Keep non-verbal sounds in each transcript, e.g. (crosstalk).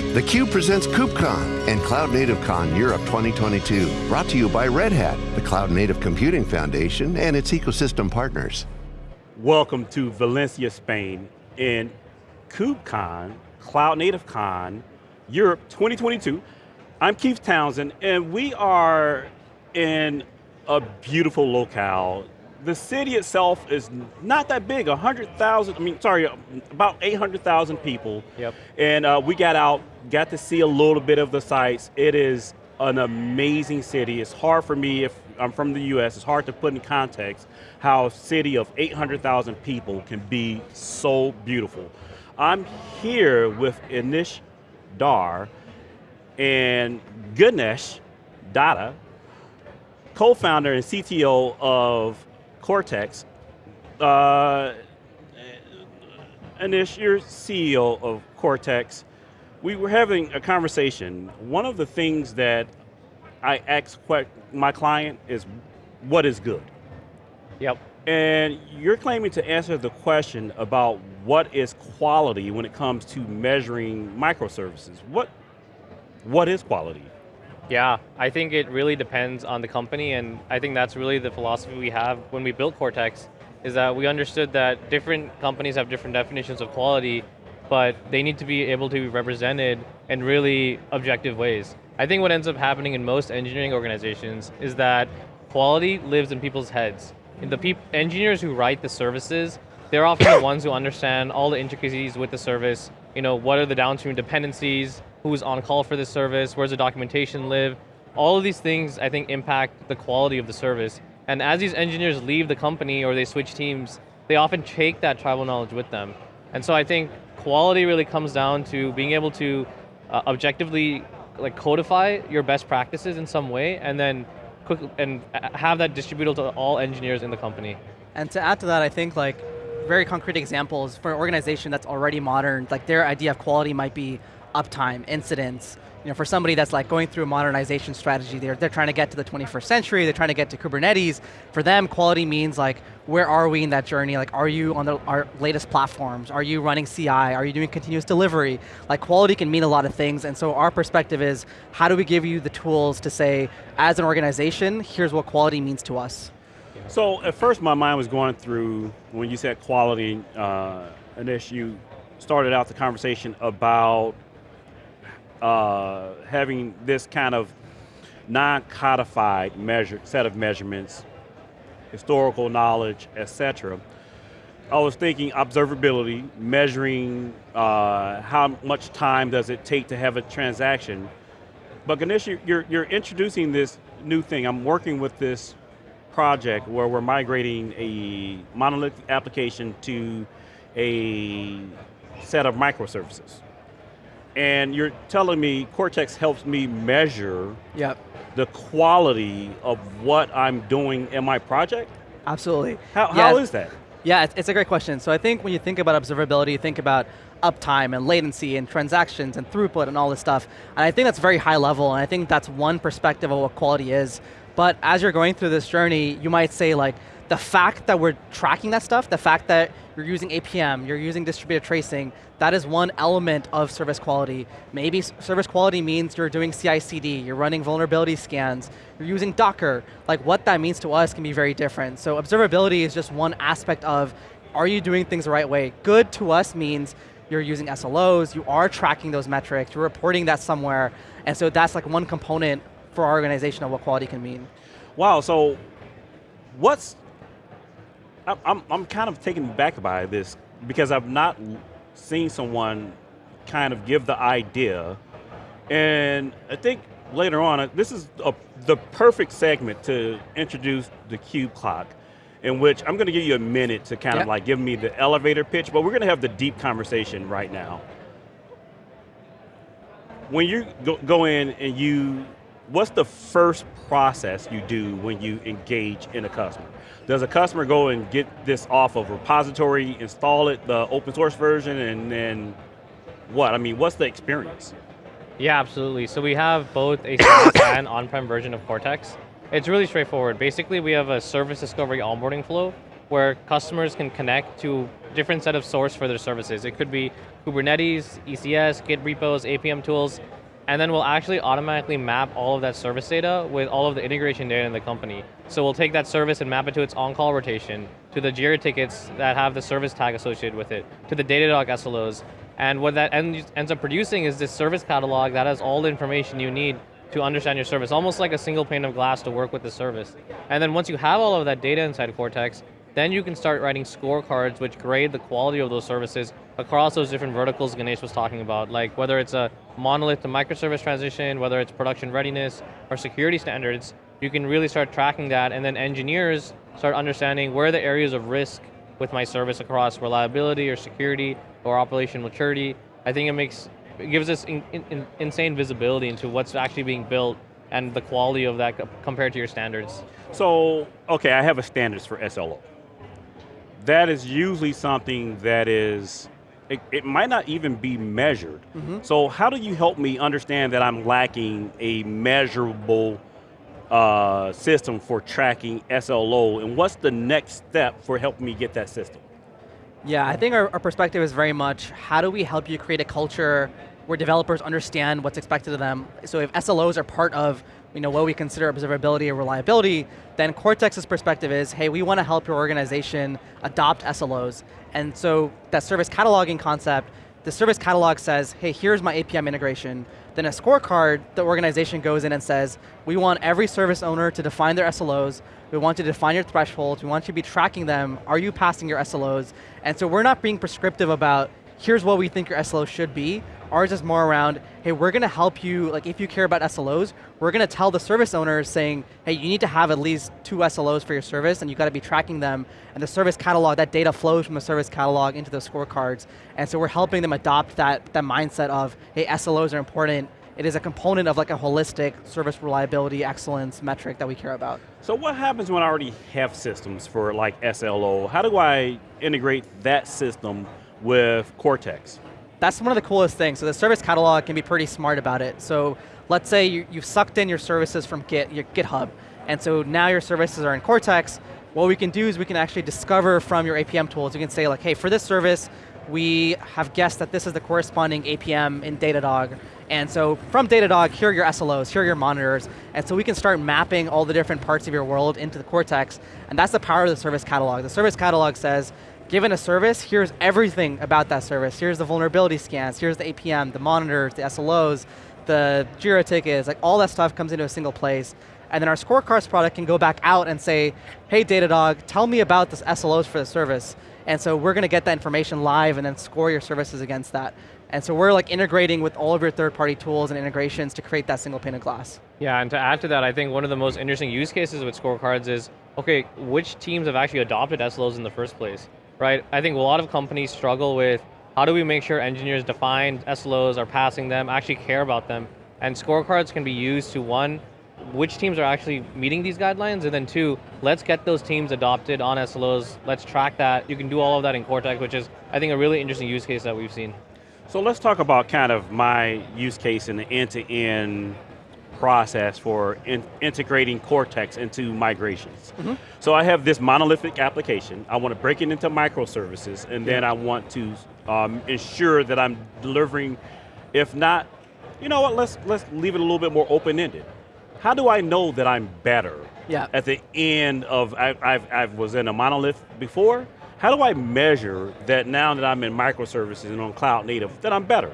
theCUBE presents KubeCon and Cloud Native Con Europe 2022. Brought to you by Red Hat, the Cloud Native Computing Foundation and its ecosystem partners. Welcome to Valencia, Spain in KubeCon, Cloud Native Con Europe 2022. I'm Keith Townsend and we are in a beautiful locale the city itself is not that big, 100,000, I mean, sorry, about 800,000 people. Yep. And uh, we got out, got to see a little bit of the sights. It is an amazing city. It's hard for me, if I'm from the US, it's hard to put in context how a city of 800,000 people can be so beautiful. I'm here with Anish Dhar and Ganesh Datta, co-founder and CTO of Cortex. Uh, Anish, you're CEO of Cortex. We were having a conversation. One of the things that I ask my client is, what is good? Yep. And you're claiming to answer the question about what is quality when it comes to measuring microservices. What, what is quality? Yeah, I think it really depends on the company and I think that's really the philosophy we have when we built Cortex, is that we understood that different companies have different definitions of quality, but they need to be able to be represented in really objective ways. I think what ends up happening in most engineering organizations is that quality lives in people's heads. And the peop engineers who write the services, they're often the ones who understand all the intricacies with the service, you know, what are the downstream dependencies, who's on call for this service, where's the documentation live. All of these things, I think, impact the quality of the service. And as these engineers leave the company or they switch teams, they often take that tribal knowledge with them. And so I think quality really comes down to being able to uh, objectively like codify your best practices in some way and then quick, and have that distributed to all engineers in the company. And to add to that, I think like very concrete examples for an organization that's already modern, like their idea of quality might be uptime, incidents. You know, for somebody that's like going through a modernization strategy, they're, they're trying to get to the 21st century, they're trying to get to Kubernetes. For them, quality means like, where are we in that journey? Like, are you on the, our latest platforms? Are you running CI? Are you doing continuous delivery? Like, quality can mean a lot of things, and so our perspective is, how do we give you the tools to say, as an organization, here's what quality means to us. So, at first my mind was going through, when you said quality, uh, Anish, you started out the conversation about uh, having this kind of non-codified set of measurements, historical knowledge, etc. I was thinking observability, measuring uh, how much time does it take to have a transaction. But Ganesh, you're, you're introducing this new thing. I'm working with this project where we're migrating a monolithic application to a set of microservices and you're telling me Cortex helps me measure yep. the quality of what I'm doing in my project? Absolutely. How, yeah. how is that? Yeah, it's, it's a great question. So I think when you think about observability, you think about uptime and latency and transactions and throughput and all this stuff. And I think that's very high level, and I think that's one perspective of what quality is. But as you're going through this journey, you might say like, the fact that we're tracking that stuff, the fact that you're using APM, you're using distributed tracing, that is one element of service quality. Maybe service quality means you're doing CI/CD, you're running vulnerability scans, you're using Docker. Like what that means to us can be very different. So observability is just one aspect of, are you doing things the right way? Good to us means you're using SLOs, you are tracking those metrics, you're reporting that somewhere, and so that's like one component for our organization of what quality can mean. Wow, so what's I'm, I'm kind of taken back by this because I've not seen someone kind of give the idea. And I think later on, uh, this is a, the perfect segment to introduce the cube clock in which I'm going to give you a minute to kind yep. of like give me the elevator pitch, but we're going to have the deep conversation right now. When you go, go in and you what's the first process you do when you engage in a customer? Does a customer go and get this off of repository, install it, the open source version, and then what? I mean, what's the experience? Yeah, absolutely. So we have both a SaaS (coughs) and on-prem version of Cortex. It's really straightforward. Basically, we have a service discovery onboarding flow where customers can connect to different set of source for their services. It could be Kubernetes, ECS, Git repos, APM tools, and then we'll actually automatically map all of that service data with all of the integration data in the company. So we'll take that service and map it to its on-call rotation, to the Jira tickets that have the service tag associated with it, to the Datadog SLOs, and what that ends up producing is this service catalog that has all the information you need to understand your service, almost like a single pane of glass to work with the service. And then once you have all of that data inside Cortex, then you can start writing scorecards which grade the quality of those services across those different verticals Ganesh was talking about, like whether it's a monolith to microservice transition, whether it's production readiness or security standards, you can really start tracking that and then engineers start understanding where are the areas of risk with my service across reliability or security or operation maturity. I think it makes, it gives us in, in, insane visibility into what's actually being built and the quality of that compared to your standards. So, okay, I have a standards for SLO that is usually something that is, it, it might not even be measured. Mm -hmm. So how do you help me understand that I'm lacking a measurable uh, system for tracking SLO, and what's the next step for helping me get that system? Yeah, I think our, our perspective is very much, how do we help you create a culture where developers understand what's expected of them. So if SLOs are part of you know, what we consider observability or reliability, then Cortex's perspective is, hey, we want to help your organization adopt SLOs. And so that service cataloging concept, the service catalog says, hey, here's my APM integration. Then a scorecard, the organization goes in and says, we want every service owner to define their SLOs, we want you to define your thresholds, we want you to be tracking them, are you passing your SLOs? And so we're not being prescriptive about, here's what we think your SLO should be, Ours is more around, hey, we're going to help you, like if you care about SLOs, we're going to tell the service owners saying, hey, you need to have at least two SLOs for your service and you've got to be tracking them. And the service catalog, that data flows from the service catalog into the scorecards. And so we're helping them adopt that, that mindset of, hey, SLOs are important. It is a component of like a holistic service reliability excellence metric that we care about. So what happens when I already have systems for like SLO? How do I integrate that system with Cortex? That's one of the coolest things. So the service catalog can be pretty smart about it. So let's say you, have sucked in your services from Git, your GitHub, and so now your services are in Cortex. What we can do is we can actually discover from your APM tools, you can say like, hey, for this service, we have guessed that this is the corresponding APM in Datadog. And so from Datadog, here are your SLOs, here are your monitors, and so we can start mapping all the different parts of your world into the Cortex, and that's the power of the service catalog. The service catalog says, given a service, here's everything about that service. Here's the vulnerability scans, here's the APM, the monitors, the SLOs, the Jira tickets, like all that stuff comes into a single place. And then our scorecards product can go back out and say, hey Datadog, tell me about the SLOs for the service. And so we're going to get that information live and then score your services against that. And so we're like integrating with all of your third-party tools and integrations to create that single pane of glass. Yeah, and to add to that, I think one of the most interesting use cases with scorecards is, okay, which teams have actually adopted SLOs in the first place? Right? I think a lot of companies struggle with how do we make sure engineers define SLOs, are passing them, actually care about them, and scorecards can be used to one, which teams are actually meeting these guidelines, and then two, let's get those teams adopted on SLOs, let's track that. You can do all of that in Cortex, which is, I think, a really interesting use case that we've seen. So let's talk about kind of my use case in the end-to-end process for in integrating Cortex into migrations. Mm -hmm. So I have this monolithic application. I want to break it into microservices, and then I want to um, ensure that I'm delivering, if not, you know what, let's, let's leave it a little bit more open-ended. How do I know that I'm better yeah. at the end of, I, I've, I was in a monolith before, how do I measure that now that I'm in microservices and on cloud native, that I'm better?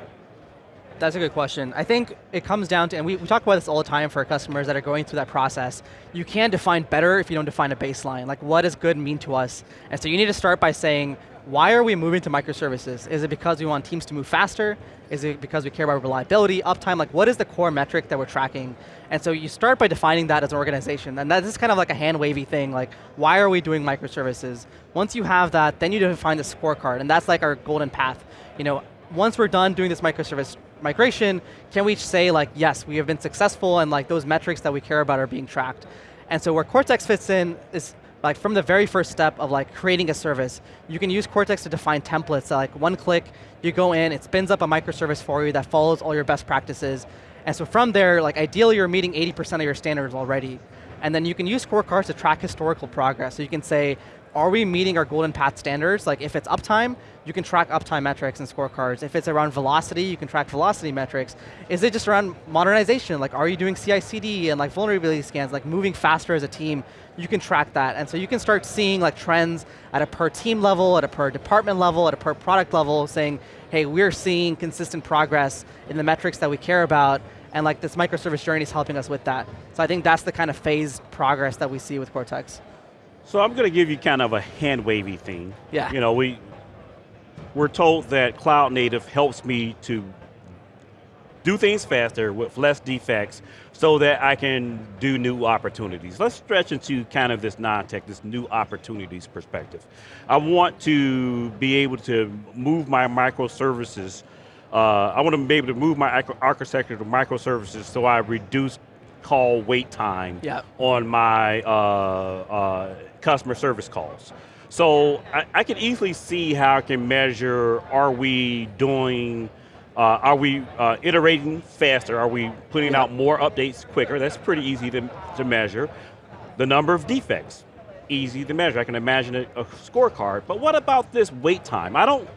That's a good question. I think it comes down to, and we, we talk about this all the time for our customers that are going through that process, you can't define better if you don't define a baseline. Like what does good mean to us? And so you need to start by saying, why are we moving to microservices? Is it because we want teams to move faster? Is it because we care about reliability, uptime? Like what is the core metric that we're tracking? And so you start by defining that as an organization. And that is kind of like a hand wavy thing, like why are we doing microservices? Once you have that, then you define the scorecard, and that's like our golden path. You know, once we're done doing this microservice migration, can we say like, yes, we have been successful and like those metrics that we care about are being tracked. And so where Cortex fits in is like from the very first step of like creating a service, you can use Cortex to define templates like one click, you go in, it spins up a microservice for you that follows all your best practices. And so from there, like ideally you're meeting 80% of your standards already. And then you can use scorecards to track historical progress. So you can say, are we meeting our golden path standards? Like if it's uptime, you can track uptime metrics and scorecards. If it's around velocity, you can track velocity metrics. Is it just around modernization? Like are you doing CI/CD and like vulnerability scans, like moving faster as a team? You can track that. And so you can start seeing like trends at a per team level, at a per department level, at a per product level, saying, hey, we're seeing consistent progress in the metrics that we care about, and like this microservice journey is helping us with that. So I think that's the kind of phased progress that we see with Cortex. So I'm going to give you kind of a hand wavy thing. Yeah. You know, we we're told that cloud native helps me to do things faster with less defects so that I can do new opportunities. Let's stretch into kind of this non-tech, this new opportunities perspective. I want to be able to move my microservices, uh, I want to be able to move my architecture to microservices so I reduce call wait time yep. on my uh, uh, customer service calls. So I, I, can easily see how I can measure, are we doing, uh, are we uh, iterating faster? Are we putting out more updates quicker? That's pretty easy to, to measure. The number of defects, easy to measure. I can imagine a, a scorecard, but what about this wait time? I don't,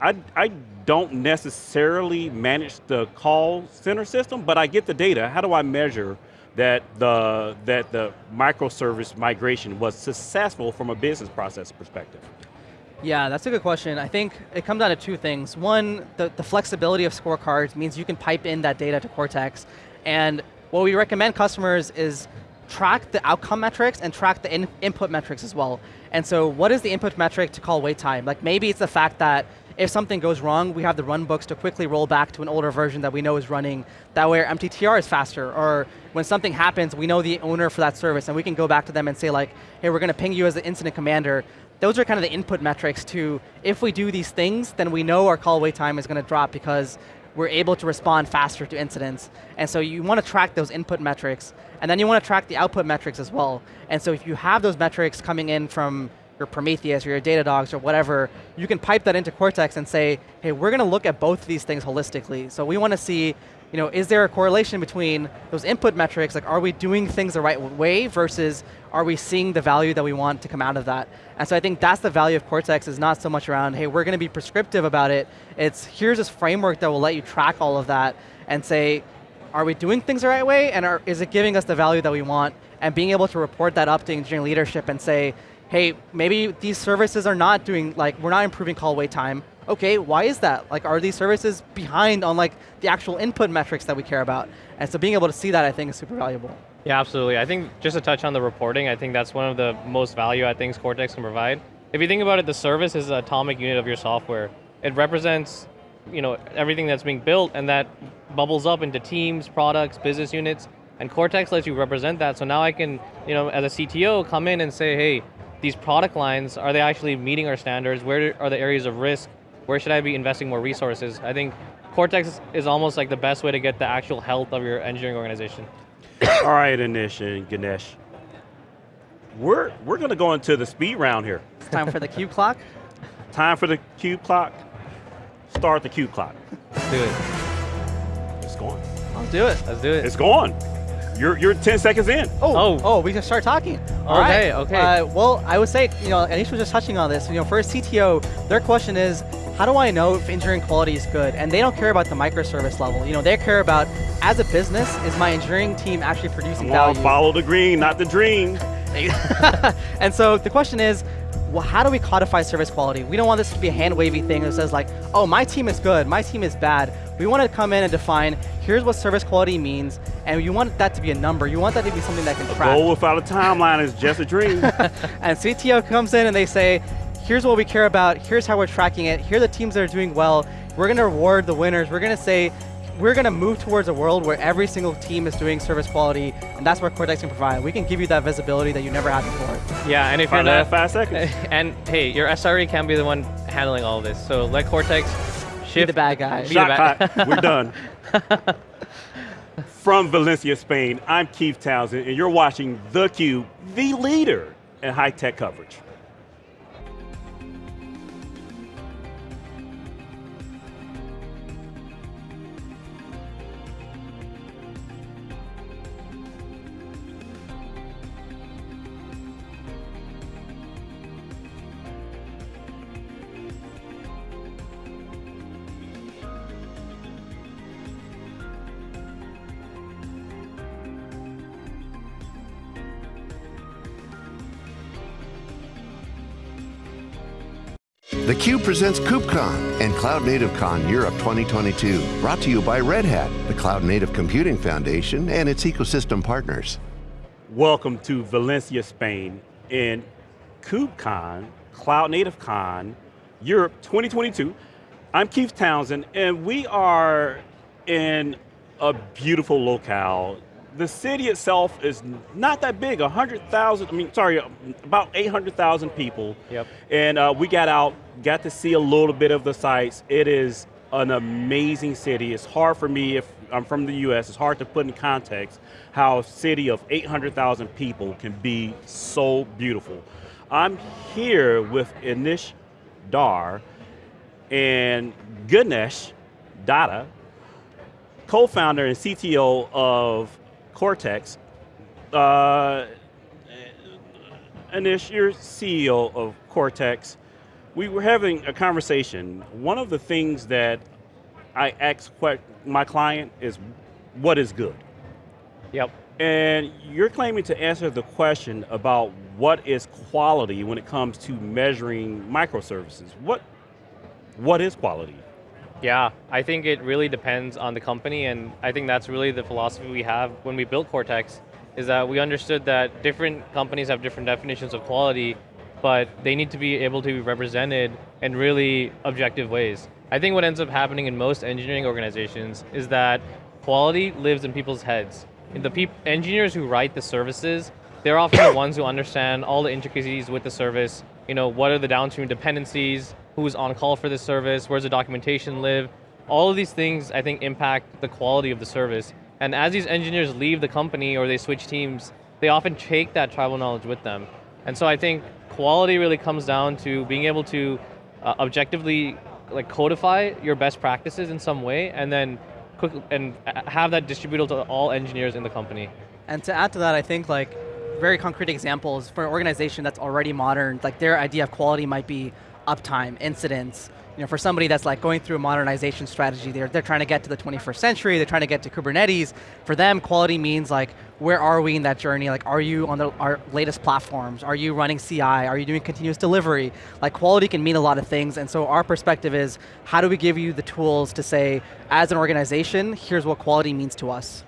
I, I don't necessarily manage the call center system, but I get the data. How do I measure that the, that the microservice migration was successful from a business process perspective? Yeah, that's a good question. I think it comes down to two things. One, the, the flexibility of scorecards means you can pipe in that data to Cortex. And what we recommend customers is track the outcome metrics and track the in input metrics as well. And so what is the input metric to call wait time? Like maybe it's the fact that if something goes wrong, we have the run books to quickly roll back to an older version that we know is running. That way our MTTR is faster, or when something happens, we know the owner for that service, and we can go back to them and say like, hey, we're going to ping you as the incident commander. Those are kind of the input metrics to, if we do these things, then we know our call wait time is going to drop because we're able to respond faster to incidents. And so you want to track those input metrics, and then you want to track the output metrics as well. And so if you have those metrics coming in from your Prometheus or your Datadogs or whatever, you can pipe that into Cortex and say, hey, we're going to look at both these things holistically. So we want to see, you know, is there a correlation between those input metrics, like are we doing things the right way versus are we seeing the value that we want to come out of that? And so I think that's the value of Cortex is not so much around, hey, we're going to be prescriptive about it. It's here's this framework that will let you track all of that and say, are we doing things the right way and are, is it giving us the value that we want? And being able to report that up to engineering leadership and say, hey, maybe these services are not doing, like, we're not improving call wait time. Okay, why is that? Like, are these services behind on like the actual input metrics that we care about? And so being able to see that, I think, is super valuable. Yeah, absolutely. I think just to touch on the reporting, I think that's one of the most value I think Cortex can provide. If you think about it, the service is an atomic unit of your software. It represents you know, everything that's being built and that bubbles up into teams, products, business units, and Cortex lets you represent that. So now I can, you know, as a CTO, come in and say, hey, these product lines, are they actually meeting our standards? Where are the areas of risk? Where should I be investing more resources? I think Cortex is almost like the best way to get the actual health of your engineering organization. (coughs) All right, Anish and Ganesh. We're, we're going to go into the speed round here. It's time for the cube clock. (laughs) Time for the cube clock. Start the cube clock. Let's do it. It's going. I'll do it. Let's do it. It's going. You're, you're 10 seconds in. Oh, oh, oh we can start talking. All okay, right. okay. Uh, well, I would say, you know, Anish was just touching on this. You know, for a CTO, their question is, how do I know if engineering quality is good? And they don't care about the microservice level. You know, they care about, as a business, is my engineering team actually producing Come on, value? follow the green, not the dream. (laughs) and so the question is, well, how do we codify service quality? We don't want this to be a hand-wavy thing that says like, oh, my team is good, my team is bad. We want to come in and define, here's what service quality means, and you want that to be a number. You want that to be something that can track. goal without a timeline is just a dream. (laughs) and CTO comes in and they say, here's what we care about, here's how we're tracking it, here are the teams that are doing well, we're going to reward the winners, we're going to say, we're going to move towards a world where every single team is doing service quality, and that's what Cortex can provide. We can give you that visibility that you never had before. Yeah, and if Find you're not five seconds, (laughs) and hey, your SRE can be the one handling all this. So let Cortex shift the bad guy. Be Shot the clock. (laughs) We're done. (laughs) From Valencia, Spain, I'm Keith Townsend, and you're watching theCUBE, the leader in high-tech coverage. theCUBE presents KubeCon and Cloud Native Con Europe 2022. Brought to you by Red Hat, the Cloud Native Computing Foundation and its ecosystem partners. Welcome to Valencia, Spain, in KubeCon, Cloud Native Con, Europe 2022. I'm Keith Townsend, and we are in a beautiful locale the city itself is not that big, 100,000, I mean, sorry, about 800,000 people. Yep. And uh, we got out, got to see a little bit of the sights. It is an amazing city. It's hard for me, if I'm from the US, it's hard to put in context how a city of 800,000 people can be so beautiful. I'm here with Anish Dhar and Ganesh Datta, co-founder and CTO of Cortex. Uh, Anish, you're CEO of Cortex. We were having a conversation. One of the things that I ask my client is, what is good? Yep. And you're claiming to answer the question about what is quality when it comes to measuring microservices. What, what is quality? Yeah, I think it really depends on the company and I think that's really the philosophy we have when we built Cortex, is that we understood that different companies have different definitions of quality, but they need to be able to be represented in really objective ways. I think what ends up happening in most engineering organizations is that quality lives in people's heads. And the engineers who write the services, they're often the ones who understand all the intricacies with the service, you know, what are the downstream dependencies, who's on call for this service, where's the documentation live. All of these things, I think, impact the quality of the service. And as these engineers leave the company or they switch teams, they often take that tribal knowledge with them. And so I think quality really comes down to being able to uh, objectively like codify your best practices in some way and then quick, and have that distributed to all engineers in the company. And to add to that, I think like very concrete examples for an organization that's already modern, like their idea of quality might be uptime, incidents. You know, for somebody that's like going through a modernization strategy, they're, they're trying to get to the 21st century, they're trying to get to Kubernetes. For them, quality means like, where are we in that journey? Like, are you on the, our latest platforms? Are you running CI? Are you doing continuous delivery? Like, quality can mean a lot of things, and so our perspective is, how do we give you the tools to say, as an organization, here's what quality means to us?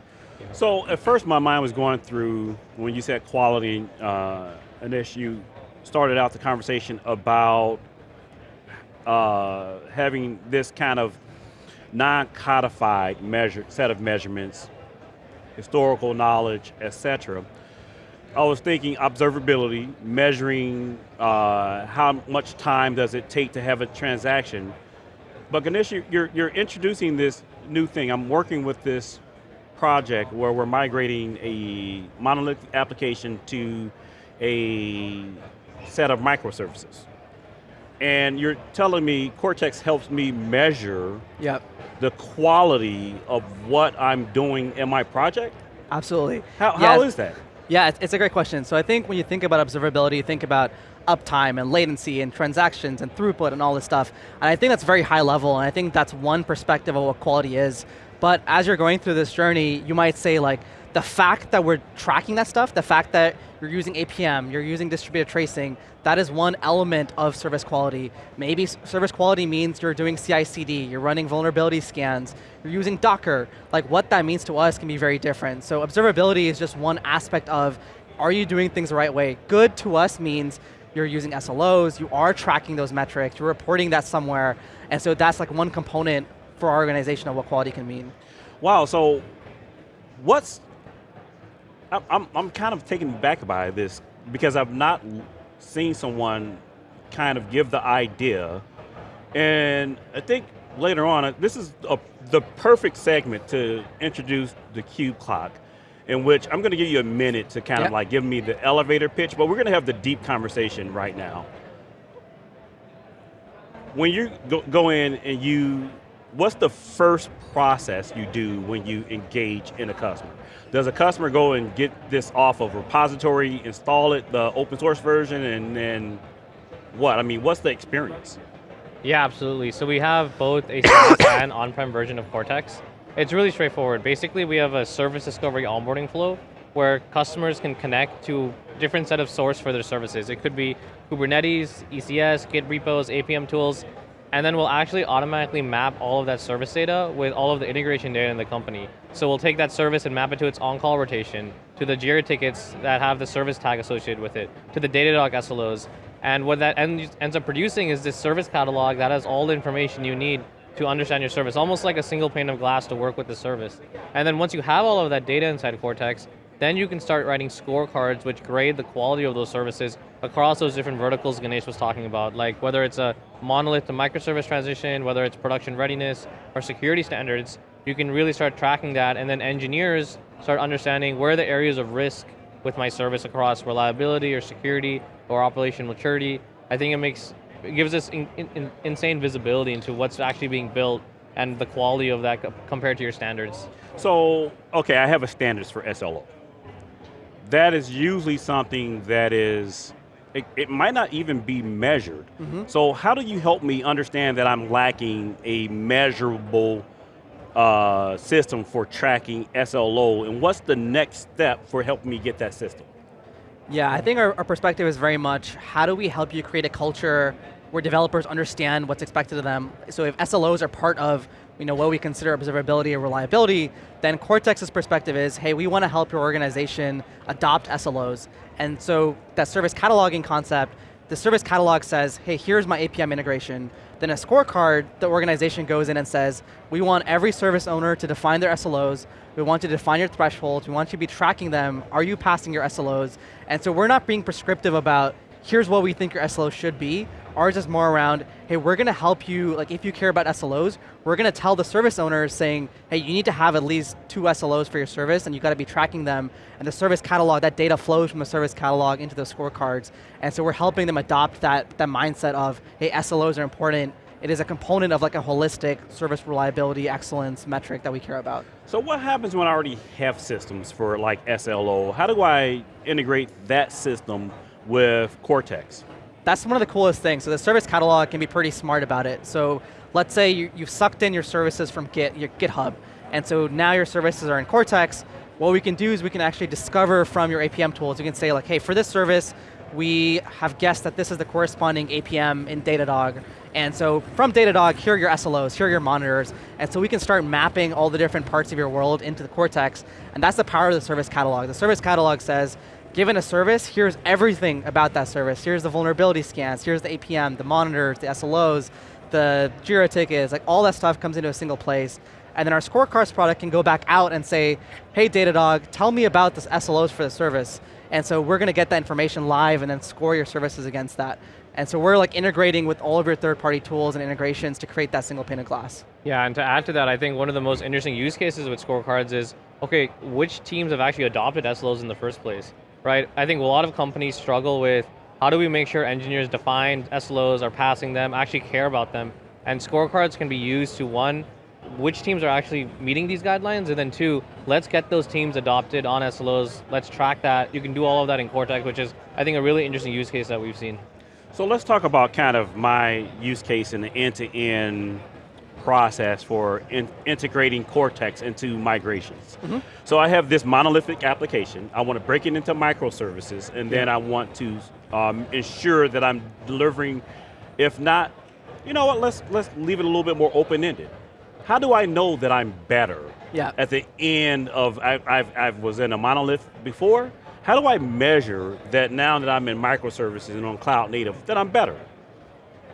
So, at first my mind was going through, when you said quality, uh, Anish, you started out the conversation about uh, having this kind of non-codified measure, set of measurements, historical knowledge, etc. I was thinking observability, measuring uh, how much time does it take to have a transaction. But Ganesh, you're, you're introducing this new thing. I'm working with this project where we're migrating a monolithic application to a set of microservices and you're telling me Cortex helps me measure yep. the quality of what I'm doing in my project? Absolutely. How, yeah, how is that? Yeah, it's, it's a great question. So I think when you think about observability, you think about uptime and latency and transactions and throughput and all this stuff. And I think that's very high level, and I think that's one perspective of what quality is. But as you're going through this journey, you might say like, the fact that we're tracking that stuff, the fact that you're using APM, you're using distributed tracing, that is one element of service quality. Maybe service quality means you're doing CI/CD, you're running vulnerability scans, you're using Docker. Like what that means to us can be very different. So observability is just one aspect of, are you doing things the right way? Good to us means you're using SLOs, you are tracking those metrics, you're reporting that somewhere, and so that's like one component for our organization of what quality can mean. Wow, so what's I'm, I'm kind of taken back by this because I've not seen someone kind of give the idea. And I think later on, uh, this is a, the perfect segment to introduce the cube clock in which I'm going to give you a minute to kind yep. of like give me the elevator pitch, but we're going to have the deep conversation right now. When you go, go in and you, what's the first process you do when you engage in a customer? Does a customer go and get this off of repository, install it, the open source version, and then what? I mean, what's the experience? Yeah, absolutely. So we have both a SaaS (coughs) and on-prem version of Cortex. It's really straightforward. Basically, we have a service discovery onboarding flow where customers can connect to different set of source for their services. It could be Kubernetes, ECS, Git repos, APM tools, and then we'll actually automatically map all of that service data with all of the integration data in the company. So we'll take that service and map it to its on-call rotation, to the JIRA tickets that have the service tag associated with it, to the Datadog SLOs, and what that ends up producing is this service catalog that has all the information you need to understand your service, almost like a single pane of glass to work with the service. And then once you have all of that data inside Cortex, then you can start writing scorecards which grade the quality of those services across those different verticals Ganesh was talking about, like whether it's a monolith to microservice transition, whether it's production readiness or security standards, you can really start tracking that and then engineers start understanding where are the areas of risk with my service across reliability or security or operation maturity. I think it makes, it gives us in, in, insane visibility into what's actually being built and the quality of that compared to your standards. So, okay, I have a standards for SLO that is usually something that is, it, it might not even be measured. Mm -hmm. So how do you help me understand that I'm lacking a measurable uh, system for tracking SLO, and what's the next step for helping me get that system? Yeah, I think our, our perspective is very much, how do we help you create a culture where developers understand what's expected of them. So if SLOs are part of you know, what we consider observability or reliability, then Cortex's perspective is, hey, we want to help your organization adopt SLOs. And so that service cataloging concept, the service catalog says, hey, here's my APM integration. Then a scorecard, the organization goes in and says, we want every service owner to define their SLOs, we want you to define your thresholds, we want you to be tracking them, are you passing your SLOs? And so we're not being prescriptive about, here's what we think your SLO should be, Ours is more around, hey, we're going to help you, like if you care about SLOs, we're going to tell the service owners saying, hey, you need to have at least two SLOs for your service and you got to be tracking them. And the service catalog, that data flows from the service catalog into the scorecards. And so we're helping them adopt that, that mindset of, hey, SLOs are important, it is a component of like a holistic service reliability excellence metric that we care about. So what happens when I already have systems for like SLO? How do I integrate that system with Cortex? That's one of the coolest things. So the service catalog can be pretty smart about it. So let's say you, have sucked in your services from Git, your GitHub, and so now your services are in Cortex. What we can do is we can actually discover from your APM tools, you can say like, hey, for this service, we have guessed that this is the corresponding APM in Datadog. And so from Datadog, here are your SLOs, here are your monitors. And so we can start mapping all the different parts of your world into the Cortex. And that's the power of the service catalog. The service catalog says, given a service, here's everything about that service. Here's the vulnerability scans, here's the APM, the monitors, the SLOs, the JIRA tickets, like all that stuff comes into a single place. And then our scorecards product can go back out and say, hey Datadog, tell me about this SLOs for the service. And so we're going to get that information live and then score your services against that. And so we're like integrating with all of your third-party tools and integrations to create that single pane of glass. Yeah, and to add to that, I think one of the most interesting use cases with scorecards is, okay, which teams have actually adopted SLOs in the first place? Right? I think a lot of companies struggle with how do we make sure engineers define SLOs, are passing them, actually care about them, and scorecards can be used to one, which teams are actually meeting these guidelines, and then two, let's get those teams adopted on SLOs, let's track that. You can do all of that in Cortex, which is, I think, a really interesting use case that we've seen. So let's talk about kind of my use case in the end-to-end process for in integrating Cortex into migrations. Mm -hmm. So I have this monolithic application. I want to break it into microservices, and then I want to um, ensure that I'm delivering, if not, you know what, let's, let's leave it a little bit more open-ended. How do I know that I'm better yeah. at the end of, I, I've, I was in a monolith before, how do I measure that now that I'm in microservices and on cloud native, that I'm better?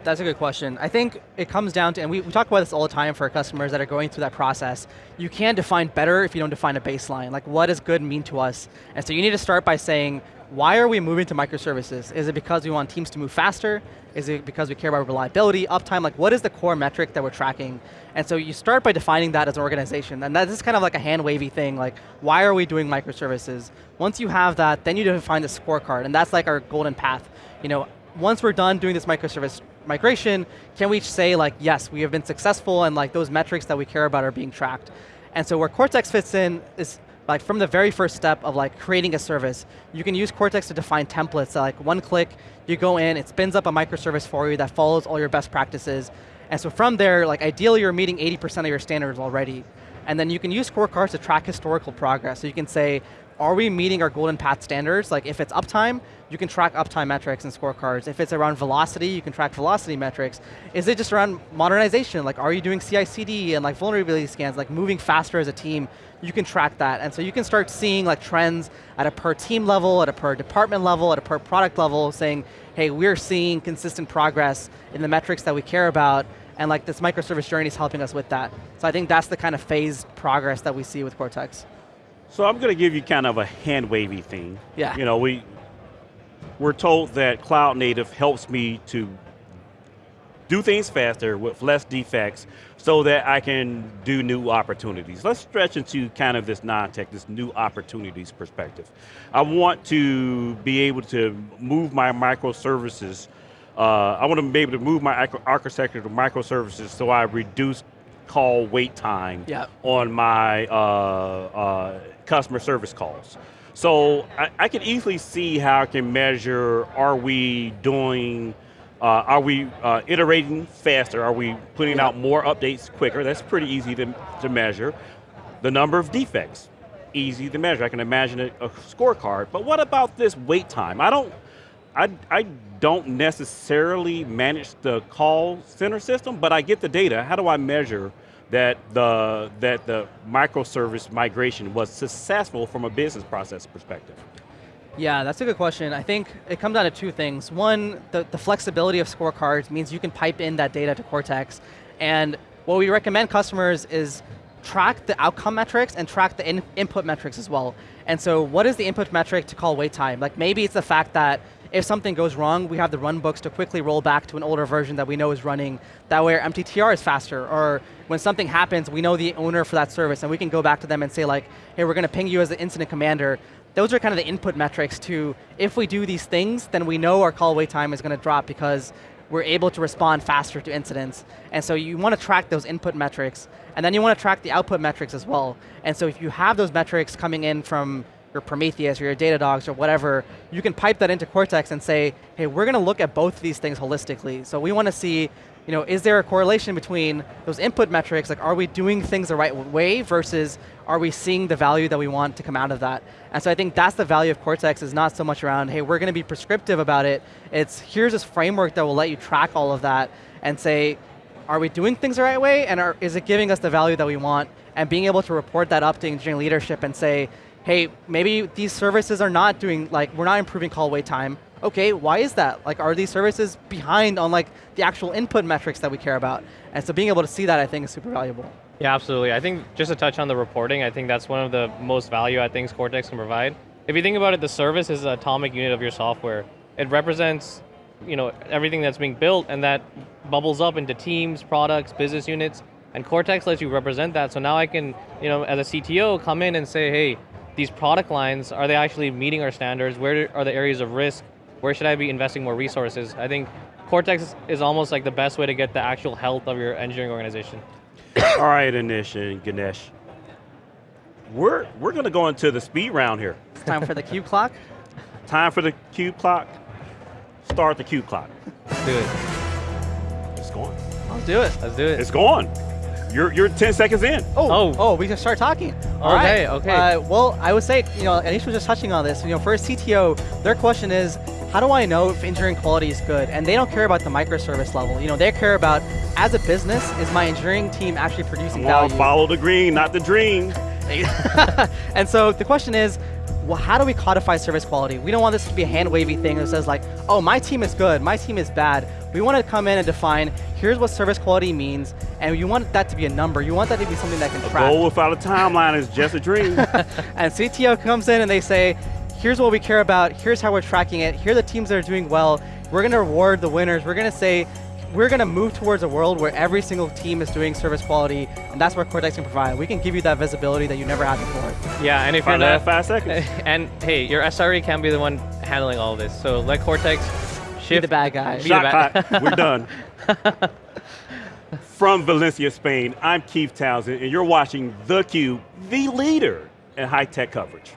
That's a good question. I think it comes down to, and we, we talk about this all the time for customers that are going through that process, you can't define better if you don't define a baseline. Like what does good mean to us? And so you need to start by saying, why are we moving to microservices? Is it because we want teams to move faster? Is it because we care about reliability, uptime? Like what is the core metric that we're tracking? And so you start by defining that as an organization. And that is kind of like a hand wavy thing, like why are we doing microservices? Once you have that, then you define the scorecard, and that's like our golden path. You know, once we're done doing this microservice migration, can we say like, yes, we have been successful and like those metrics that we care about are being tracked. And so where Cortex fits in is like from the very first step of like creating a service, you can use Cortex to define templates. So like one click, you go in, it spins up a microservice for you that follows all your best practices. And so from there, like ideally you're meeting 80% of your standards already. And then you can use scorecards to track historical progress. So you can say, are we meeting our golden path standards? Like if it's uptime, you can track uptime metrics and scorecards. If it's around velocity, you can track velocity metrics. Is it just around modernization? Like are you doing CI/CD and like vulnerability scans, like moving faster as a team? You can track that. And so you can start seeing like trends at a per team level, at a per department level, at a per product level, saying, hey, we're seeing consistent progress in the metrics that we care about, and like this microservice journey is helping us with that. So I think that's the kind of phased progress that we see with Cortex. So I'm going to give you kind of a hand wavy thing. Yeah. You know, we we're told that cloud native helps me to do things faster with less defects so that I can do new opportunities. Let's stretch into kind of this non-tech, this new opportunities perspective. I want to be able to move my microservices, uh, I want to be able to move my architecture to microservices so I reduce call wait time yep. on my uh, uh, customer service calls. So I, I, can easily see how I can measure, are we doing, uh, are we uh, iterating faster? Are we putting out more updates quicker? That's pretty easy to, to measure. The number of defects, easy to measure. I can imagine a, a scorecard, but what about this wait time? I don't, I, I don't necessarily manage the call center system, but I get the data. How do I measure that the, that the microservice migration was successful from a business process perspective? Yeah, that's a good question. I think it comes down to two things. One, the, the flexibility of scorecards means you can pipe in that data to Cortex. And what we recommend customers is track the outcome metrics and track the in input metrics as well. And so what is the input metric to call wait time? Like maybe it's the fact that if something goes wrong, we have the run books to quickly roll back to an older version that we know is running. That way our MTTR is faster, or when something happens, we know the owner for that service, and we can go back to them and say like, hey, we're going to ping you as the incident commander. Those are kind of the input metrics to, if we do these things, then we know our call wait time is going to drop because we're able to respond faster to incidents. And so you want to track those input metrics, and then you want to track the output metrics as well. And so if you have those metrics coming in from your Prometheus or your Datadogs or whatever, you can pipe that into Cortex and say, hey, we're going to look at both of these things holistically. So we want to see, you know, is there a correlation between those input metrics, like are we doing things the right way versus are we seeing the value that we want to come out of that? And so I think that's the value of Cortex is not so much around, hey, we're going to be prescriptive about it. It's here's this framework that will let you track all of that and say, are we doing things the right way and are, is it giving us the value that we want? And being able to report that up to engineering leadership and say, hey, maybe these services are not doing, like, we're not improving call wait time. Okay, why is that? Like, are these services behind on like the actual input metrics that we care about? And so being able to see that, I think, is super valuable. Yeah, absolutely. I think just to touch on the reporting, I think that's one of the most value I think Cortex can provide. If you think about it, the service is an atomic unit of your software. It represents you know, everything that's being built and that bubbles up into teams, products, business units, and Cortex lets you represent that. So now I can, you know, as a CTO, come in and say, hey, these product lines, are they actually meeting our standards? Where are the areas of risk? Where should I be investing more resources? I think Cortex is almost like the best way to get the actual health of your engineering organization. (coughs) All right, Anish and Ganesh. We're, we're going to go into the speed round here. It's time for the cube clock. (laughs) Time for the cube clock. Start the cube clock. Let's do it. It's going. Let's do it. Let's do it. It's going. You're, you're 10 seconds in. Oh, oh, oh we can start talking. All okay, right. okay. Uh, well, I would say, you know, Anish was just touching on this. You know, for a CTO, their question is, how do I know if engineering quality is good? And they don't care about the microservice level. You know, they care about, as a business, is my engineering team actually producing Come value? On, follow the green, not the dream. (laughs) and so the question is, well, how do we codify service quality? We don't want this to be a hand-wavy thing that says like, oh, my team is good, my team is bad. We want to come in and define, here's what service quality means, and you want that to be a number. You want that to be something that can a track. goal without a timeline is just a dream. (laughs) and CTO comes in and they say, here's what we care about, here's how we're tracking it, here are the teams that are doing well, we're going to reward the winners, we're going to say, we're going to move towards a world where every single team is doing service quality, and that's what Cortex can provide. We can give you that visibility that you never had before. Yeah, and if you're not five seconds, (laughs) and hey, your SRE can be the one handling all of this. So let Cortex shift. Be the bad guy. Shot bad. (laughs) We're done. From Valencia, Spain, I'm Keith Townsend, and you're watching theCUBE, the leader in high-tech coverage.